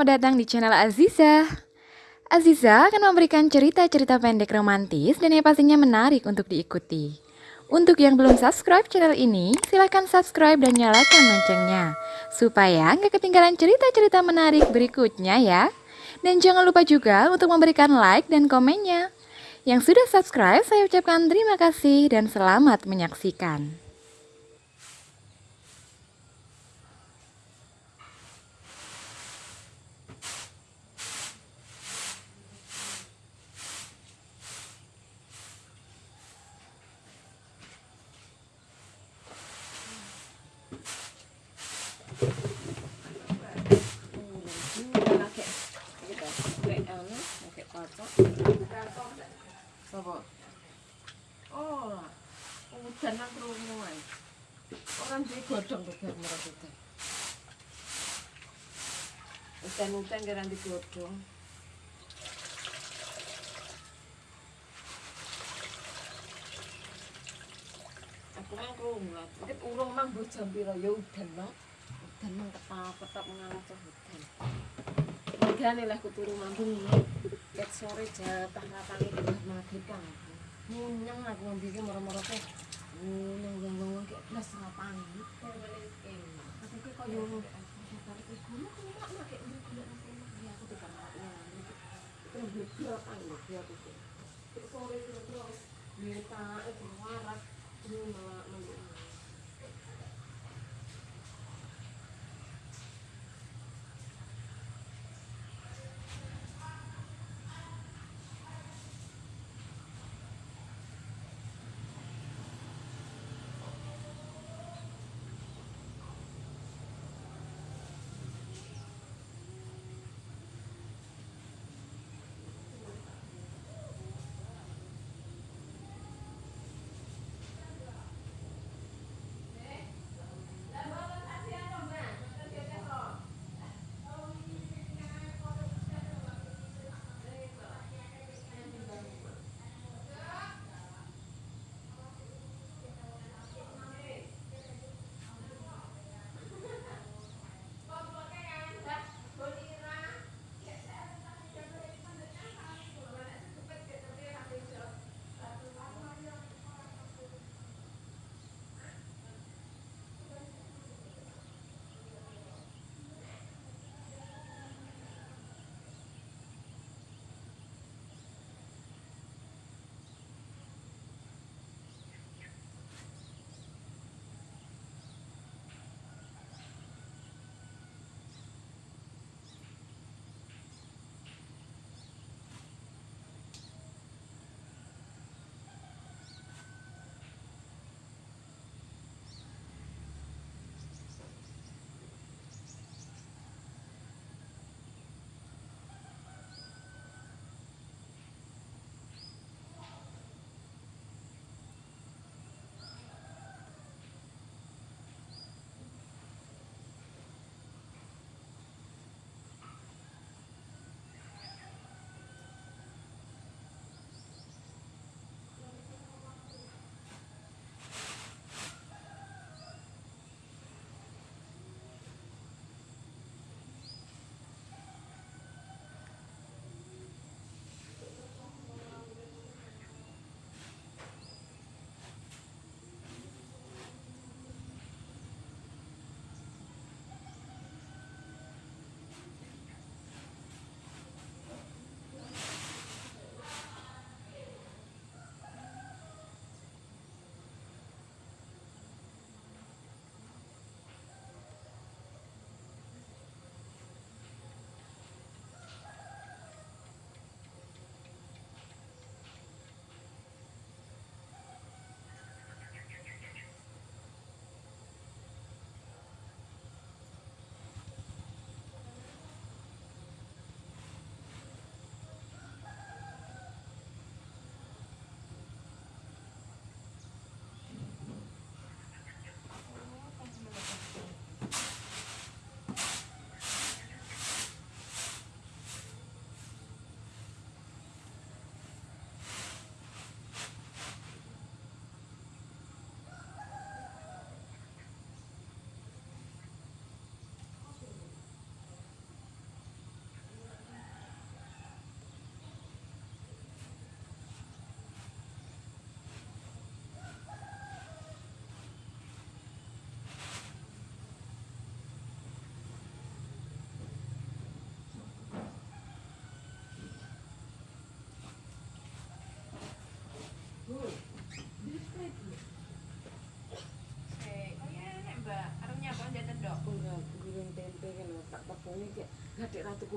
selamat datang di channel Aziza. Aziza akan memberikan cerita-cerita pendek romantis dan yang pastinya menarik untuk diikuti. Untuk yang belum subscribe channel ini, silahkan subscribe dan nyalakan loncengnya, supaya nggak ketinggalan cerita-cerita menarik berikutnya ya. Dan jangan lupa juga untuk memberikan like dan komennya. Yang sudah subscribe, saya ucapkan terima kasih dan selamat menyaksikan. Sapa? Oh, udan nang krungu ae. Ora duwe godhong kok bar merah udan. Udan-udan kira di godhong. Aku mang krungu lah. Nek urung mang jam pira ya udan no. Udan mang ketap-ketap ngalah cah udan. Magane lah kuturu mambung sedikit sore jatah katanya tidak mengagetkan munyeng aku ngambil ini merah-merah tuh munyeng gonggong kayak plus serapan tapi kayak kok Terima kasih telah menonton!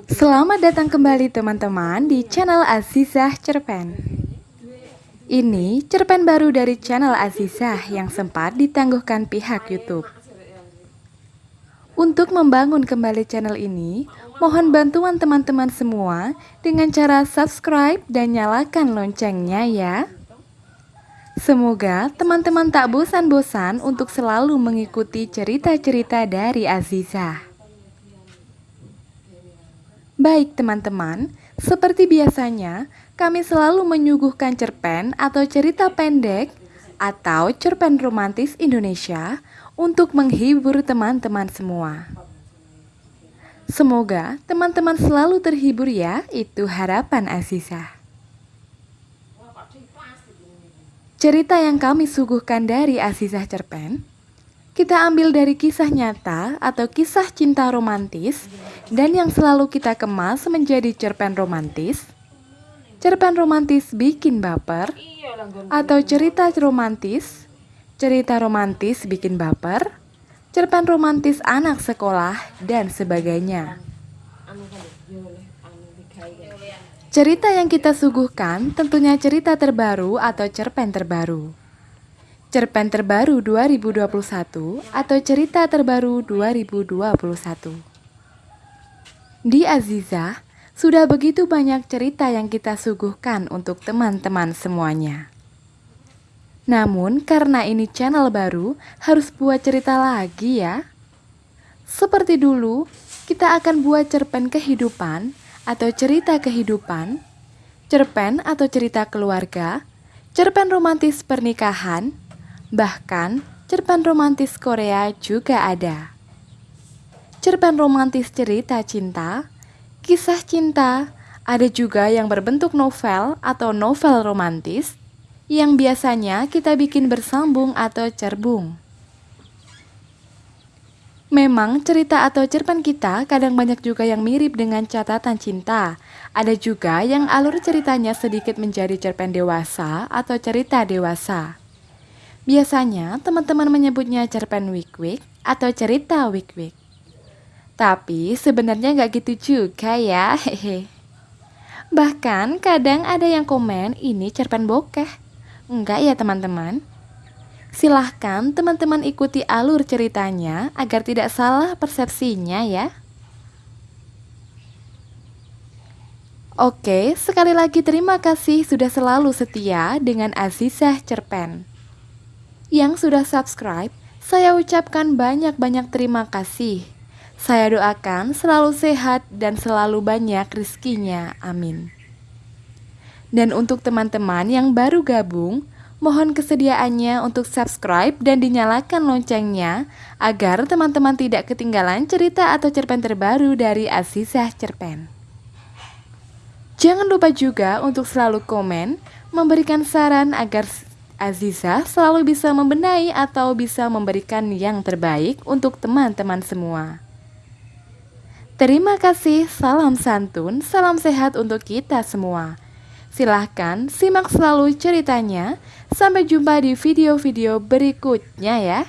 Selamat datang kembali teman-teman di channel Azizah Cerpen. Ini cerpen baru dari channel Azizah yang sempat ditangguhkan pihak YouTube. Untuk membangun kembali channel ini, mohon bantuan teman-teman semua dengan cara subscribe dan nyalakan loncengnya ya. Semoga teman-teman tak bosan-bosan untuk selalu mengikuti cerita-cerita dari Azizah. Baik teman-teman, seperti biasanya, kami selalu menyuguhkan cerpen atau cerita pendek atau cerpen romantis Indonesia untuk menghibur teman-teman semua. Semoga teman-teman selalu terhibur ya, itu harapan Azizah. Cerita yang kami suguhkan dari Azizah Cerpen, kita ambil dari kisah nyata atau kisah cinta romantis dan yang selalu kita kemas menjadi cerpen romantis. Cerpen romantis bikin baper atau cerita romantis, cerita romantis bikin baper, cerpen romantis anak sekolah dan sebagainya. Cerita yang kita suguhkan tentunya cerita terbaru atau cerpen terbaru. Cerpen terbaru 2021 atau cerita terbaru 2021. Di Aziza, sudah begitu banyak cerita yang kita suguhkan untuk teman-teman semuanya. Namun karena ini channel baru, harus buat cerita lagi ya. Seperti dulu, kita akan buat cerpen kehidupan atau cerita kehidupan, cerpen atau cerita keluarga, cerpen romantis pernikahan, bahkan cerpen romantis Korea juga ada. Cerpen romantis cerita cinta, kisah cinta, ada juga yang berbentuk novel atau novel romantis yang biasanya kita bikin bersambung atau cerbung. Memang cerita atau cerpen kita kadang banyak juga yang mirip dengan catatan cinta. Ada juga yang alur ceritanya sedikit menjadi cerpen dewasa atau cerita dewasa. Biasanya teman-teman menyebutnya cerpen wik-wik atau cerita wik-wik. Tapi sebenarnya nggak gitu juga ya, hehe. Bahkan kadang ada yang komen ini cerpen bokeh. Enggak ya teman-teman? Silahkan teman-teman ikuti alur ceritanya agar tidak salah persepsinya ya. Oke, sekali lagi terima kasih sudah selalu setia dengan Azizah Cerpen. Yang sudah subscribe, saya ucapkan banyak-banyak terima kasih. Saya doakan selalu sehat dan selalu banyak rizkinya. Amin. Dan untuk teman-teman yang baru gabung, mohon kesediaannya untuk subscribe dan dinyalakan loncengnya agar teman-teman tidak ketinggalan cerita atau cerpen terbaru dari Azizah Cerpen. Jangan lupa juga untuk selalu komen, memberikan saran agar Azizah selalu bisa membenahi atau bisa memberikan yang terbaik untuk teman-teman semua. Terima kasih, salam santun, salam sehat untuk kita semua. Silahkan simak selalu ceritanya. Sampai jumpa di video-video berikutnya ya.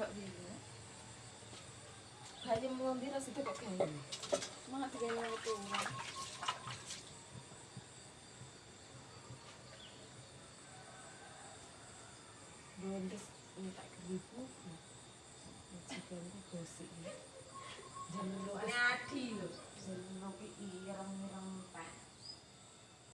Mbak Bina. Bayam lombira sudah kok gaya. Mak digaya itu. Belum terus minta keribu. Majikan itu gosip ya. Jangan lupa. Nadi loh. Jangan lupa ireng-ireng.